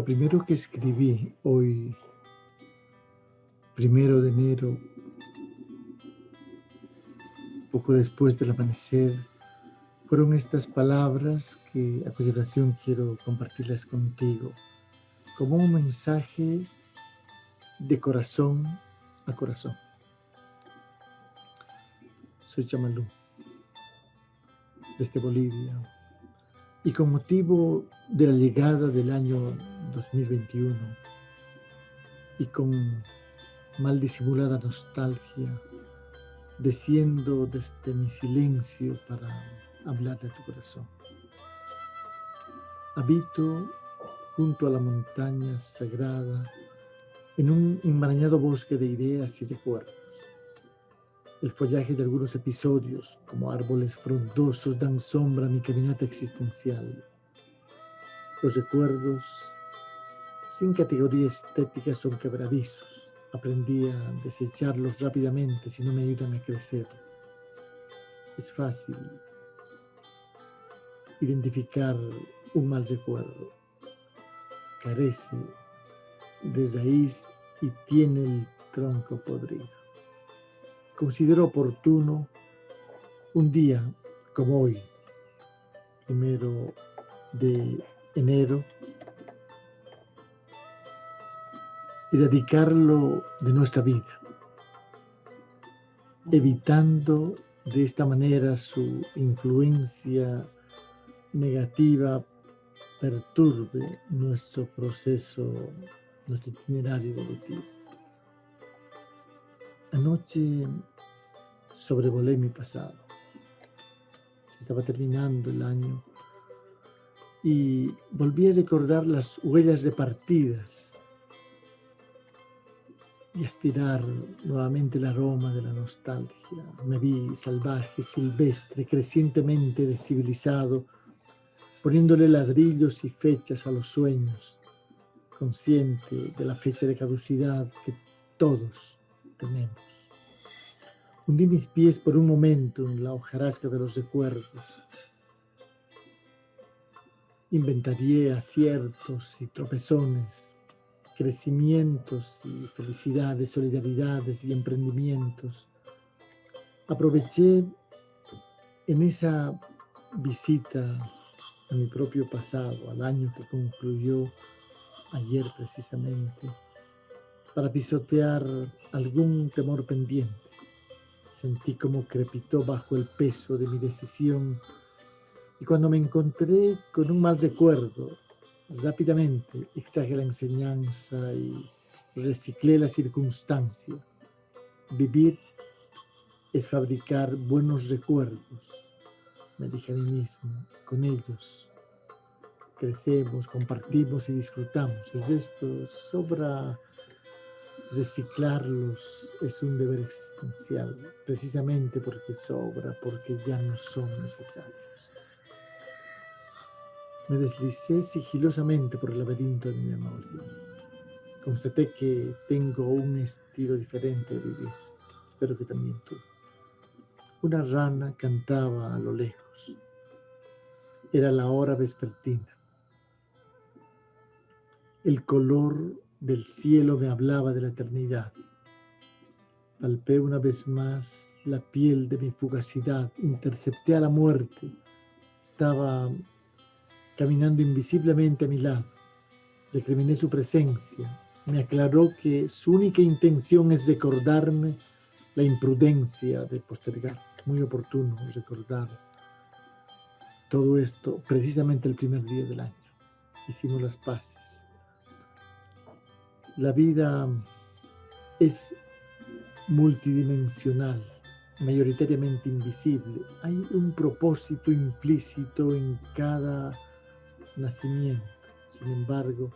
Lo primero que escribí hoy, primero de enero, poco después del amanecer, fueron estas palabras que a continuación quiero compartirlas contigo como un mensaje de corazón a corazón. Soy Chamalú, desde Bolivia, y con motivo de la llegada del año 2021 y con mal disimulada nostalgia, desciendo desde mi silencio para hablar de tu corazón. Habito junto a la montaña sagrada en un enmarañado bosque de ideas y recuerdos. El follaje de algunos episodios, como árboles frondosos, dan sombra a mi caminata existencial. Los recuerdos, sin categoría estética, son quebradizos. Aprendí a desecharlos rápidamente si no me ayudan a crecer. Es fácil identificar un mal recuerdo. Carece de raíz y tiene el tronco podrido considero oportuno un día como hoy, primero de enero, erradicarlo de nuestra vida, evitando de esta manera su influencia negativa perturbe nuestro proceso, nuestro itinerario evolutivo. Anoche sobrevolé mi pasado. Se estaba terminando el año y volví a recordar las huellas repartidas y aspirar nuevamente el aroma de la nostalgia. Me vi salvaje, silvestre, crecientemente descivilizado, poniéndole ladrillos y fechas a los sueños, consciente de la fecha de caducidad que todos tenemos. Hundí mis pies por un momento en la hojarasca de los recuerdos. Inventarié aciertos y tropezones, crecimientos y felicidades, solidaridades y emprendimientos. Aproveché en esa visita a mi propio pasado, al año que concluyó ayer precisamente, para pisotear algún temor pendiente. Sentí como crepitó bajo el peso de mi decisión y cuando me encontré con un mal recuerdo, rápidamente extraje la enseñanza y reciclé la circunstancia. Vivir es fabricar buenos recuerdos, me dije a mí mismo, con ellos crecemos, compartimos y disfrutamos. El resto sobra reciclarlos es un deber existencial, precisamente porque sobra, porque ya no son necesarios. Me deslicé sigilosamente por el laberinto de mi memoria. Constaté que tengo un estilo diferente de vivir. Espero que también tú. Una rana cantaba a lo lejos. Era la hora vespertina. El color del cielo me hablaba de la eternidad. Palpé una vez más la piel de mi fugacidad, intercepté a la muerte. Estaba caminando invisiblemente a mi lado. Recriminé su presencia. Me aclaró que su única intención es recordarme la imprudencia de postergar. Muy oportuno recordar todo esto precisamente el primer día del año. Hicimos las paces la vida es multidimensional, mayoritariamente invisible. Hay un propósito implícito en cada nacimiento. Sin embargo,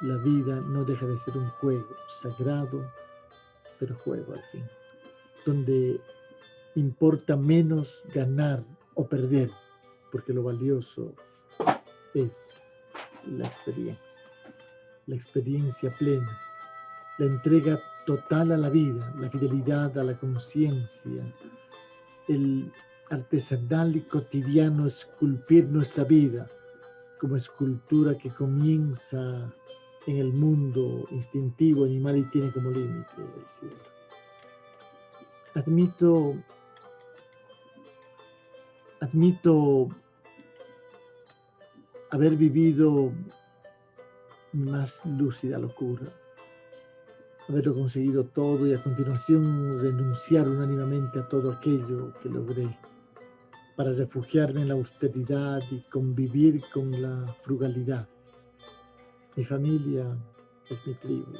la vida no deja de ser un juego sagrado, pero juego al fin, donde importa menos ganar o perder, porque lo valioso es la experiencia la experiencia plena, la entrega total a la vida, la fidelidad a la conciencia, el artesanal y cotidiano esculpir nuestra vida, como escultura que comienza en el mundo instintivo animal y tiene como límite el cielo. Admito, admito haber vivido más lúcida locura, haberlo conseguido todo y a continuación renunciar unánimemente a todo aquello que logré para refugiarme en la austeridad y convivir con la frugalidad. Mi familia es mi tribu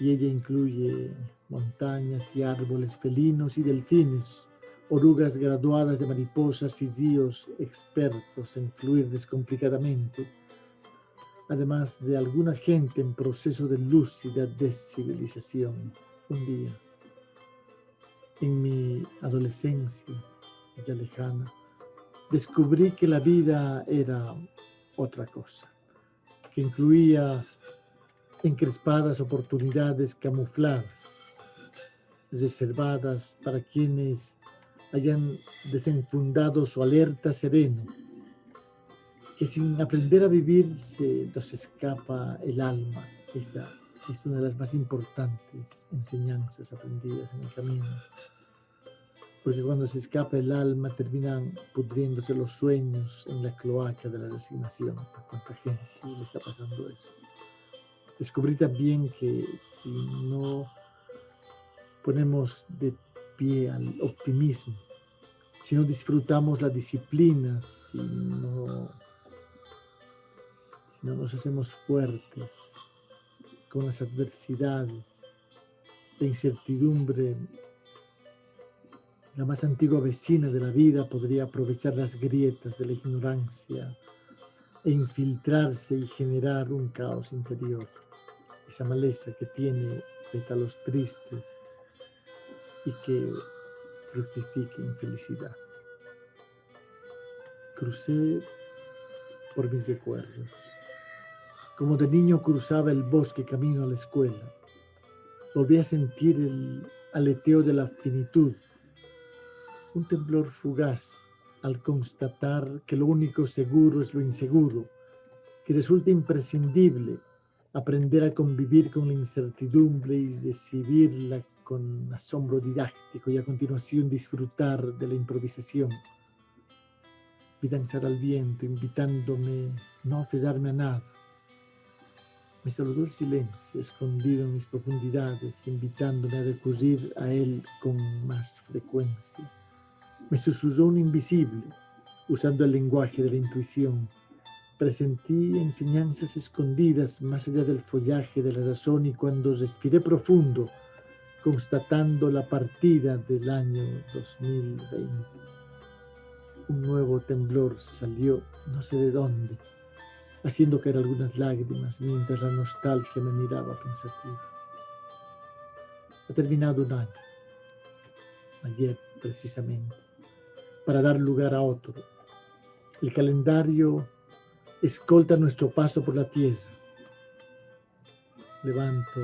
y ella incluye montañas y árboles felinos y delfines, orugas graduadas de mariposas y ríos expertos en fluir descomplicadamente, además de alguna gente en proceso de lúcida descivilización. Un día, en mi adolescencia, ya lejana, descubrí que la vida era otra cosa, que incluía encrespadas oportunidades camufladas, reservadas para quienes hayan desenfundado su alerta sereno, que sin aprender a vivir se nos escapa el alma. Esa es una de las más importantes enseñanzas aprendidas en el camino porque cuando se escapa el alma terminan pudriéndose los sueños en la cloaca de la resignación. ¿A cuánta gente le está pasando eso? Descubrí también que si no ponemos de pie al optimismo, si no disfrutamos la disciplina, si no nos hacemos fuertes con las adversidades, la incertidumbre la más antigua vecina de la vida podría aprovechar las grietas de la ignorancia e infiltrarse y generar un caos interior. Esa maleza que tiene pétalos tristes y que fructifica infelicidad. Crucé por mis recuerdos. Como de niño cruzaba el bosque camino a la escuela, volví a sentir el aleteo de la finitud un temblor fugaz al constatar que lo único seguro es lo inseguro, que resulta imprescindible aprender a convivir con la incertidumbre y recibirla con asombro didáctico y a continuación disfrutar de la improvisación. Vi danzar al viento, invitándome no a a nada. Me saludó el silencio, escondido en mis profundidades, invitándome a recurrir a él con más frecuencia. Me susurró un invisible, usando el lenguaje de la intuición. Presentí enseñanzas escondidas más allá del follaje de la razón y cuando respiré profundo, constatando la partida del año 2020, un nuevo temblor salió no sé de dónde, haciendo caer algunas lágrimas mientras la nostalgia me miraba pensativa. Ha terminado un año, ayer precisamente para dar lugar a otro. El calendario escolta nuestro paso por la tierra. Levanto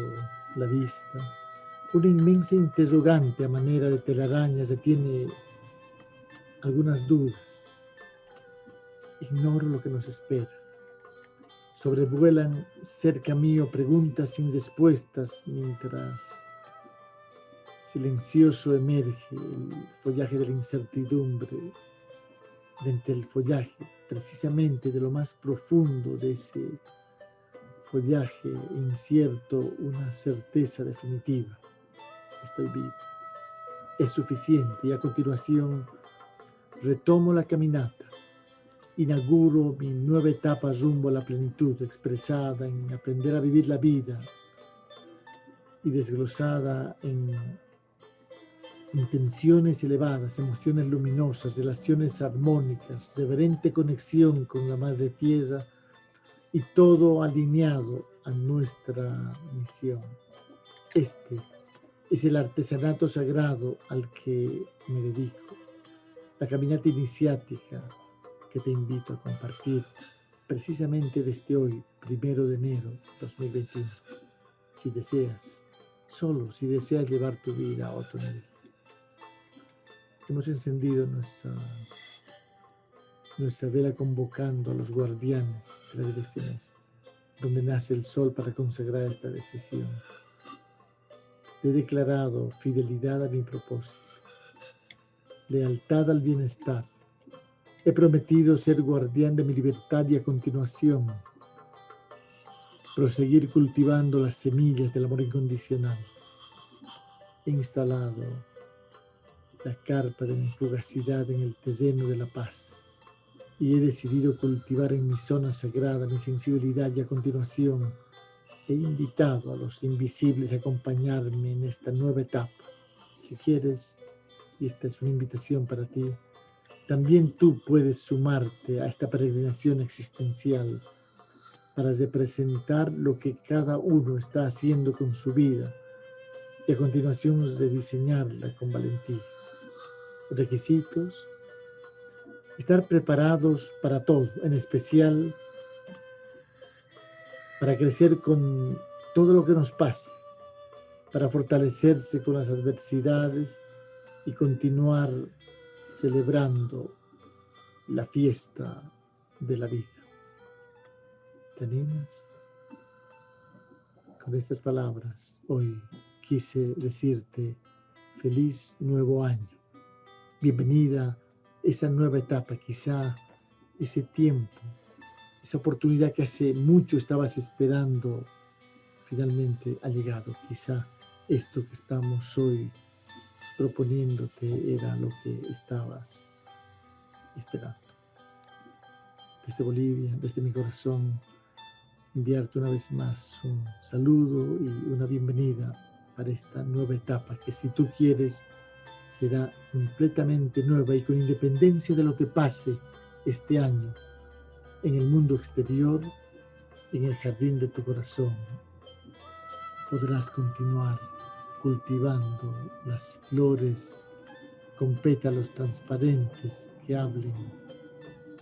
la vista. Una inmensa interrogante a manera de telarañas detiene algunas dudas. Ignoro lo que nos espera. Sobrevuelan cerca mío preguntas sin respuestas mientras silencioso emerge el follaje de la incertidumbre, de entre el follaje, precisamente de lo más profundo de ese follaje incierto, una certeza definitiva. Estoy vivo. Es suficiente y a continuación retomo la caminata. Inauguro mi nueva etapa rumbo a la plenitud expresada en aprender a vivir la vida y desglosada en intenciones elevadas, emociones luminosas, relaciones armónicas, reverente conexión con la Madre Tierra y todo alineado a nuestra misión. Este es el artesanato sagrado al que me dedico, la caminata iniciática que te invito a compartir precisamente desde hoy, primero de enero 2021. Si deseas, solo si deseas llevar tu vida a otro nivel hemos encendido nuestra nuestra vela convocando a los guardianes de la dirección este, donde nace el sol para consagrar esta decisión. He declarado fidelidad a mi propósito, lealtad al bienestar. He prometido ser guardián de mi libertad y a continuación proseguir cultivando las semillas del amor incondicional. He instalado la carpa de mi fugacidad en el terreno de la paz y he decidido cultivar en mi zona sagrada mi sensibilidad y a continuación he invitado a los invisibles a acompañarme en esta nueva etapa. Si quieres, y esta es una invitación para ti, también tú puedes sumarte a esta peregrinación existencial para representar lo que cada uno está haciendo con su vida y a continuación rediseñarla con valentía. Requisitos, estar preparados para todo, en especial para crecer con todo lo que nos pasa, para fortalecerse con las adversidades y continuar celebrando la fiesta de la vida. ¿Te animas? Con estas palabras, hoy quise decirte feliz nuevo año. Bienvenida esa nueva etapa, quizá ese tiempo, esa oportunidad que hace mucho estabas esperando, finalmente ha llegado. Quizá esto que estamos hoy proponiéndote era lo que estabas esperando. Desde Bolivia, desde mi corazón, enviarte una vez más un saludo y una bienvenida para esta nueva etapa que si tú quieres será completamente nueva y con independencia de lo que pase este año en el mundo exterior, en el jardín de tu corazón, podrás continuar cultivando las flores con pétalos transparentes que hablen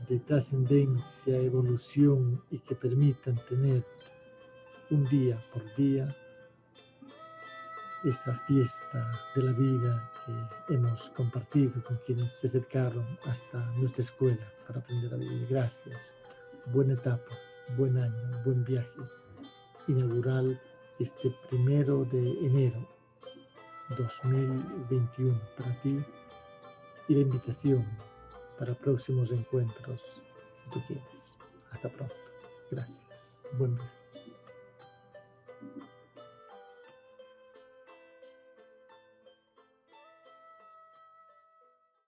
de trascendencia, evolución y que permitan tener un día por día esa fiesta de la vida que hemos compartido con quienes se acercaron hasta nuestra escuela para aprender a vivir. Gracias. Buena etapa, buen año, buen viaje inaugural este primero de enero 2021 para ti y la invitación para próximos encuentros, si tú quieres. Hasta pronto. Gracias. Buen día.